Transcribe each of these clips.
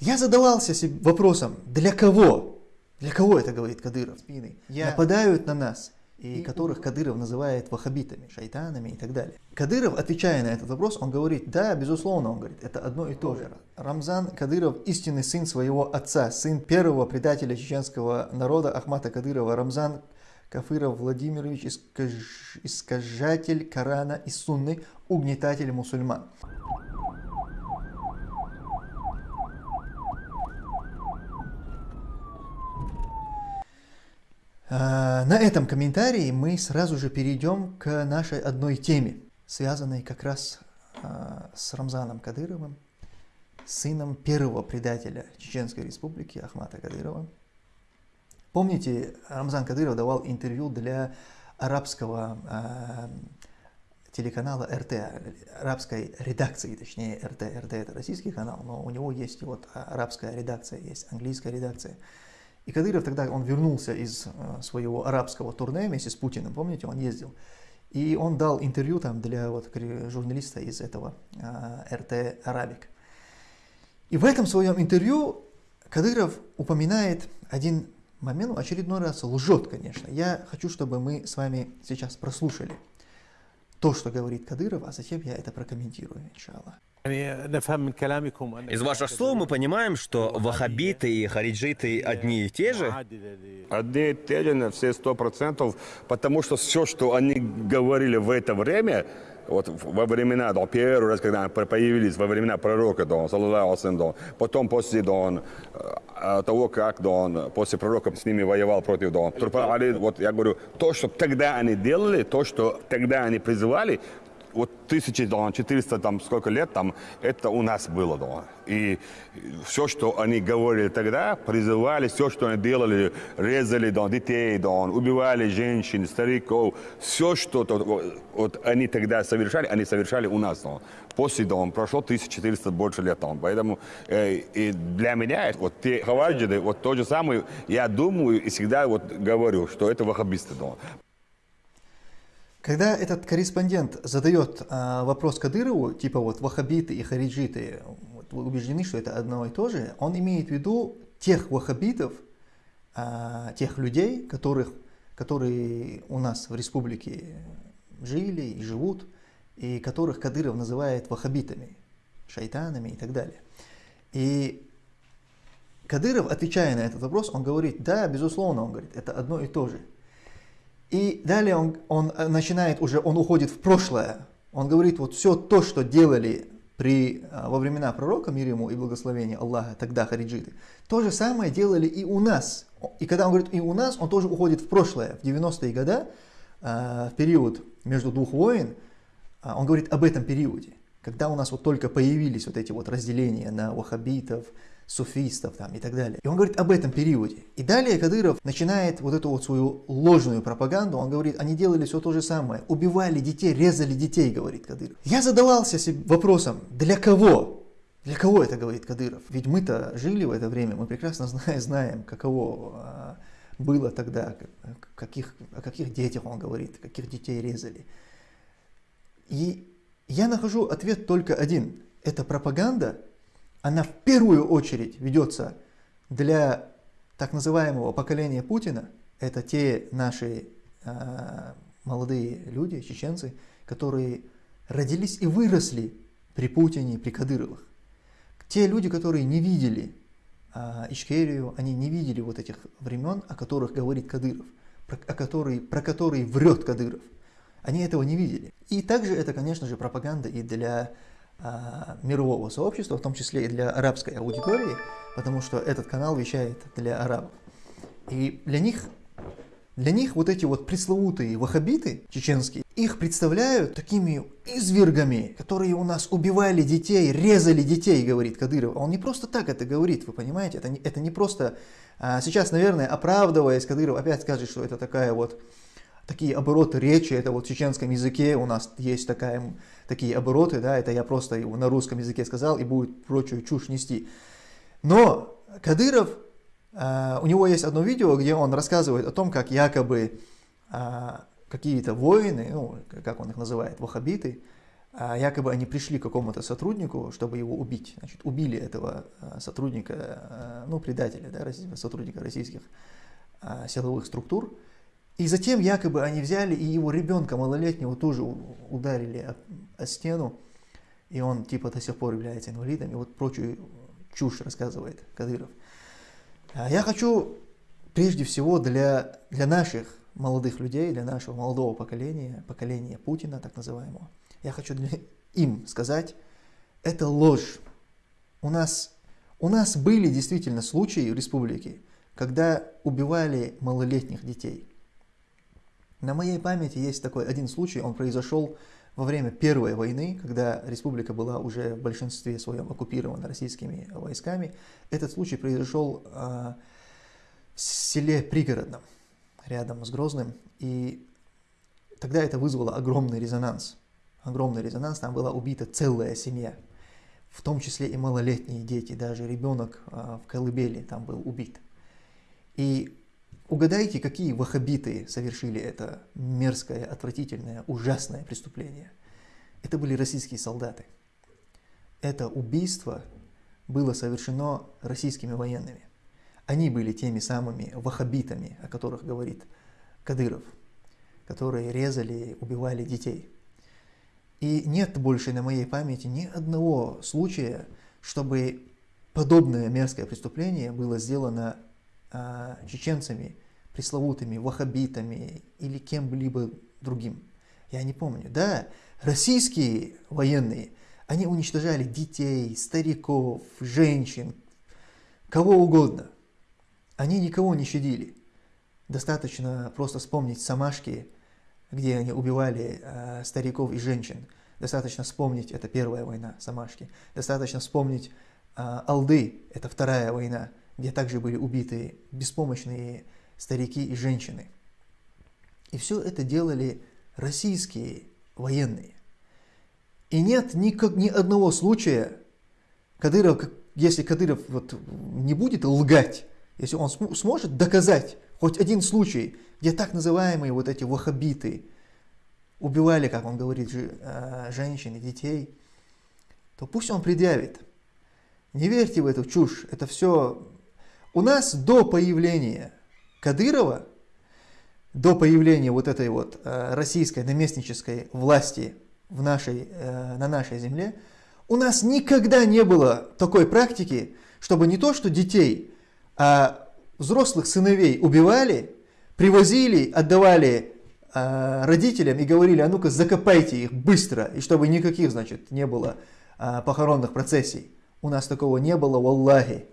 Я задавался себе вопросом, для кого? Для кого это говорит Кадыров? Спины Я... нападают на нас, и, и которых Кадыров называет ваххабитами, шайтанами и так далее. Кадыров, отвечая на этот вопрос, он говорит, да, безусловно, он говорит, это одно и то же. Рамзан Кадыров истинный сын своего отца, сын первого предателя чеченского народа Ахмата Кадырова. Рамзан Кафыров Владимирович, искаж... искажатель Корана и Сунны, угнетатель мусульман. На этом комментарии мы сразу же перейдем к нашей одной теме, связанной как раз а, с Рамзаном Кадыровым, сыном первого предателя Чеченской Республики Ахмата Кадырова. Помните, Рамзан Кадыров давал интервью для арабского э, телеканала РТ, арабской редакции, точнее РТ. РТ это российский канал, но у него есть вот арабская редакция, есть английская редакция. И Кадыров тогда, он вернулся из э, своего арабского турне вместе с Путиным, помните, он ездил. И он дал интервью там для вот, журналиста из этого э, РТ Арабик. И в этом своем интервью Кадыров упоминает один момент, очередной раз лжет, конечно. Я хочу, чтобы мы с вами сейчас прослушали то, что говорит Кадыров, а затем я это прокомментирую, иншаллах. Из ваших слов мы понимаем, что ваххабиты и хариджиты одни и те же? Одни и те же на все сто процентов, потому что все, что они говорили в это время, вот во времена, да, первый раз, когда они появились, во времена пророка, да, да, потом после да, э, того, как да, он после пророка с ними воевал против да, вот я говорю, то, что тогда они делали, то, что тогда они призывали, вот 1400 там сколько лет там, это у нас было, да. И все, что они говорили тогда, призывали, все, что они делали, резали да, детей, да, убивали женщин, стариков, все, что то, вот, они тогда совершали, они совершали у нас. Да. После да, прошло 1400 больше лет. Да. Поэтому э, и для меня вот те хаваджиды, вот то же самое, я думаю и всегда вот говорю, что это ваххабисты. Да. Когда этот корреспондент задает э, вопрос Кадырову, типа вот ваххабиты и хариджиты вот, убеждены, что это одно и то же, он имеет в виду тех ваххабитов, э, тех людей, которых, которые у нас в республике жили и живут, и которых Кадыров называет ваххабитами, шайтанами и так далее. И Кадыров, отвечая на этот вопрос, он говорит, да, безусловно, он говорит, это одно и то же. И далее он, он э, начинает уже, он уходит в прошлое. Он говорит, вот все то, что делали при, э, во времена пророка, мир ему и благословение Аллаха, тогда хариджиты, то же самое делали и у нас. И когда он говорит и у нас, он тоже уходит в прошлое, в 90-е годы, э, в период между двух войн, он говорит об этом периоде, когда у нас вот только появились вот эти вот разделения на ваххабитов, суфистов там, и так далее. И он говорит об этом периоде. И далее Кадыров начинает вот эту вот свою ложную пропаганду, он говорит, они делали все то же самое, убивали детей, резали детей, говорит Кадыров. Я задавался себе вопросом, для кого? Для кого это говорит Кадыров? Ведь мы-то жили в это время, мы прекрасно знаем, каково а, было тогда, каких, о каких детях он говорит, каких детей резали. И я нахожу ответ только один. Это пропаганда, она в первую очередь ведется для так называемого поколения Путина. Это те наши э, молодые люди, чеченцы, которые родились и выросли при Путине, при Кадыровых. Те люди, которые не видели э, Ичкерию, они не видели вот этих времен, о которых говорит Кадыров, про, о которые, про которые врет Кадыров. Они этого не видели. И также это, конечно же, пропаганда и для а, мирового сообщества, в том числе и для арабской аудитории, потому что этот канал вещает для арабов. И для них, для них вот эти вот пресловутые ваххабиты чеченские, их представляют такими извергами, которые у нас убивали детей, резали детей, говорит Кадыров. Он не просто так это говорит, вы понимаете, это не, это не просто... А, сейчас, наверное, оправдываясь, Кадыров опять скажет, что это такая вот такие обороты речи, это вот в чеченском языке у нас есть такая, такие обороты, да, это я просто на русском языке сказал и будет прочую чушь нести. Но Кадыров, э, у него есть одно видео, где он рассказывает о том, как якобы э, какие-то воины, ну, как он их называет, ваххабиты, э, якобы они пришли к какому-то сотруднику, чтобы его убить. Значит, убили этого сотрудника, ну, предателя, да, сотрудника российских силовых структур. И затем якобы они взяли и его ребенка малолетнего тоже ударили о, о стену, и он типа до сих пор является инвалидом, и вот прочую чушь рассказывает Кадыров. А я хочу прежде всего для, для наших молодых людей, для нашего молодого поколения, поколения Путина так называемого, я хочу для, им сказать, это ложь. У нас, у нас были действительно случаи в республике, когда убивали малолетних детей. На моей памяти есть такой один случай, он произошел во время Первой войны, когда республика была уже в большинстве своем оккупирована российскими войсками. Этот случай произошел э, в селе Пригородном, рядом с Грозным, и тогда это вызвало огромный резонанс. Огромный резонанс, там была убита целая семья, в том числе и малолетние дети, даже ребенок э, в колыбели там был убит. И Угадайте, какие ваххабиты совершили это мерзкое, отвратительное, ужасное преступление. Это были российские солдаты. Это убийство было совершено российскими военными. Они были теми самыми ваххабитами, о которых говорит Кадыров, которые резали, убивали детей. И нет больше на моей памяти ни одного случая, чтобы подобное мерзкое преступление было сделано чеченцами, пресловутыми ваххабитами или кем-либо другим. Я не помню. Да, российские военные, они уничтожали детей, стариков, женщин, кого угодно. Они никого не щадили. Достаточно просто вспомнить Самашки, где они убивали э, стариков и женщин. Достаточно вспомнить, это первая война Самашки. Достаточно вспомнить э, Алды, это вторая война где также были убиты беспомощные старики и женщины. И все это делали российские военные. И нет ни, ни одного случая, Кадыров, если Кадыров вот не будет лгать, если он см сможет доказать хоть один случай, где так называемые вот эти ваххабиты убивали, как он говорит, э, женщин и детей, то пусть он предъявит. Не верьте в эту чушь, это все у нас до появления Кадырова, до появления вот этой вот э, российской наместнической власти в нашей, э, на нашей земле, у нас никогда не было такой практики, чтобы не то что детей, а взрослых сыновей убивали, привозили, отдавали э, родителям и говорили, а ну-ка закопайте их быстро, и чтобы никаких, значит, не было похоронных процессий. У нас такого не было, валлахи,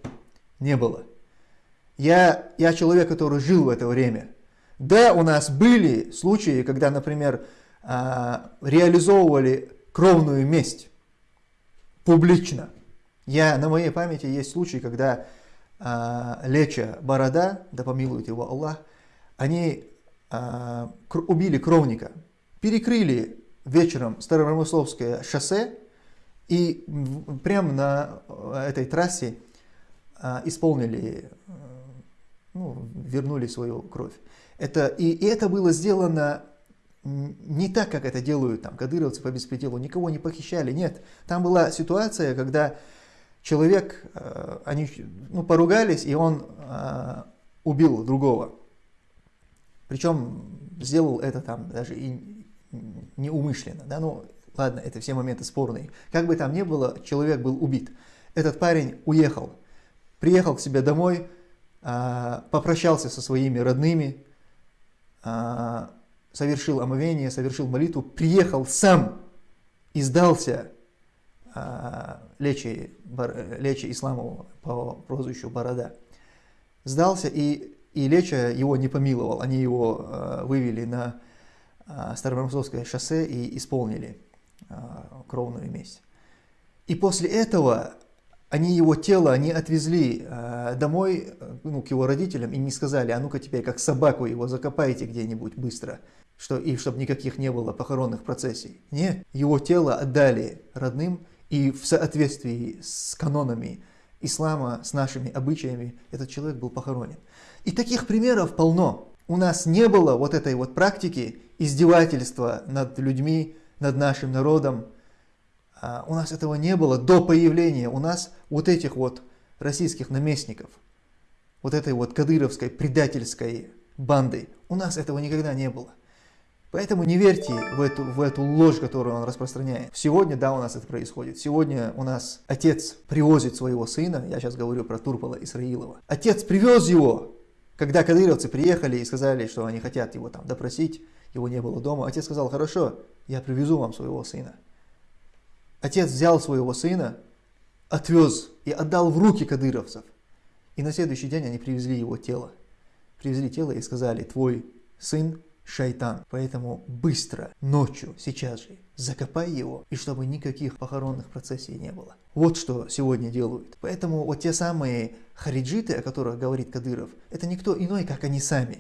не было. Я, я человек, который жил в это время. Да, у нас были случаи, когда, например, а, реализовывали кровную месть публично. Я, на моей памяти есть случай, когда а, Леча Борода, да помилует его Аллах, они а, убили кровника, перекрыли вечером Старопромысловское шоссе и прямо на этой трассе исполнили ну, вернули свою кровь. Это, и, и это было сделано не так, как это делают там кадыровцы по беспределу, никого не похищали, нет. Там была ситуация, когда человек, э, они ну, поругались, и он э, убил другого. Причем сделал это там даже и неумышленно. Да? Ну, ладно, это все моменты спорные. Как бы там ни было, человек был убит. Этот парень уехал, приехал к себе домой, попрощался со своими родными, а, совершил омовение, совершил молитву, приехал сам и сдался а, Лечи, Лечи Исламову по прозвищу Борода. Сдался, и, и Леча его не помиловал. Они его вывели на Староморозовское шоссе и исполнили кровную месть. И после этого они его тело, они отвезли э, домой, э, ну, к его родителям, и не сказали, а ну-ка теперь как собаку его закопайте где-нибудь быстро, что, и чтобы никаких не было похоронных процессий. Нет, его тело отдали родным, и в соответствии с канонами ислама, с нашими обычаями, этот человек был похоронен. И таких примеров полно. У нас не было вот этой вот практики издевательства над людьми, над нашим народом, у нас этого не было до появления у нас вот этих вот российских наместников, вот этой вот кадыровской предательской банды. У нас этого никогда не было. Поэтому не верьте в эту, в эту ложь, которую он распространяет. Сегодня, да, у нас это происходит. Сегодня у нас отец привозит своего сына, я сейчас говорю про Турпола Исраилова. Отец привез его, когда кадыровцы приехали и сказали, что они хотят его там допросить, его не было дома. Отец сказал, хорошо, я привезу вам своего сына. Отец взял своего сына, отвез и отдал в руки кадыровцев. И на следующий день они привезли его тело. Привезли тело и сказали, твой сын шайтан. Поэтому быстро, ночью, сейчас же, закопай его, и чтобы никаких похоронных процессий не было. Вот что сегодня делают. Поэтому вот те самые хариджиты, о которых говорит Кадыров, это никто иной, как они сами.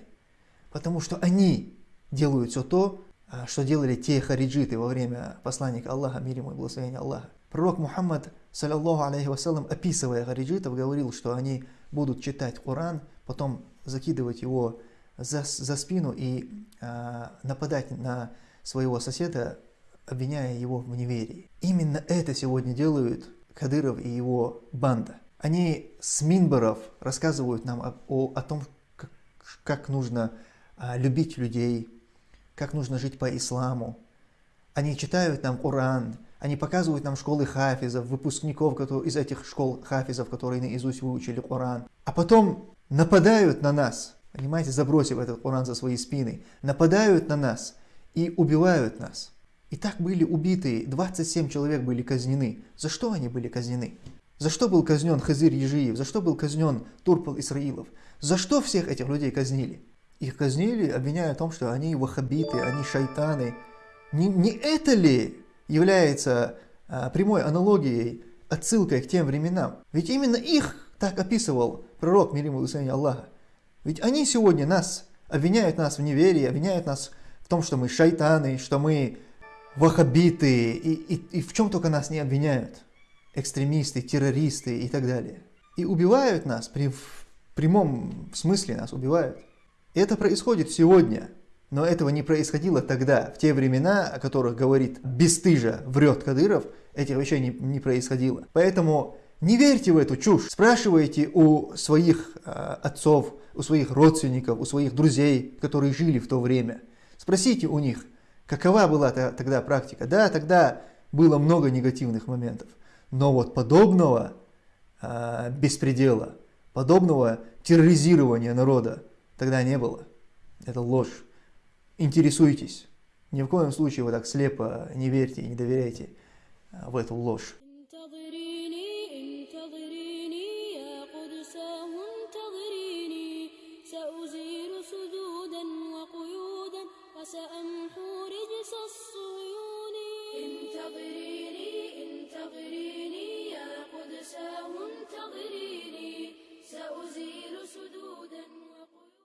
Потому что они делают все то, что делали те хариджиты во время посланника Аллаха, мир ему и благословения Аллаха. Пророк Мухаммад, саллиллаху алейхи вассалам, описывая хариджитов, говорил, что они будут читать Коран, потом закидывать его за, за спину и э, нападать на своего соседа, обвиняя его в неверии. Именно это сегодня делают Кадыров и его банда. Они с Минбаров рассказывают нам о, о, о том, как, как нужно а, любить людей, как нужно жить по исламу. Они читают нам Коран, они показывают нам школы хафизов, выпускников которые, из этих школ хафизов, которые наизусть выучили Коран. А потом нападают на нас, понимаете, забросив этот Коран за свои спины, нападают на нас и убивают нас. И так были убиты, 27 человек были казнены. За что они были казнены? За что был казнен Хазир Ежиев? За что был казнен Турпал Исраилов? За что всех этих людей казнили? Их казнили, обвиняя в том, что они ваххабиты, они шайтаны. Не, не это ли является а, прямой аналогией, отсылкой к тем временам? Ведь именно их так описывал пророк, мир ему Аллаха. Ведь они сегодня нас обвиняют нас в неверии, обвиняют нас в том, что мы шайтаны, что мы ваххабиты, и, и, и в чем только нас не обвиняют. Экстремисты, террористы и так далее. И убивают нас, при, в прямом смысле нас убивают. Это происходит сегодня, но этого не происходило тогда, в те времена, о которых говорит бесстыжа, врет Кадыров, этих вещей не, не происходило. Поэтому не верьте в эту чушь. Спрашивайте у своих э, отцов, у своих родственников, у своих друзей, которые жили в то время. Спросите у них, какова была тогда практика. Да, тогда было много негативных моментов, но вот подобного э, беспредела, подобного терроризирования народа, Тогда не было. Это ложь. Интересуйтесь. Ни в коем случае вы так слепо не верьте и не доверяйте в эту ложь.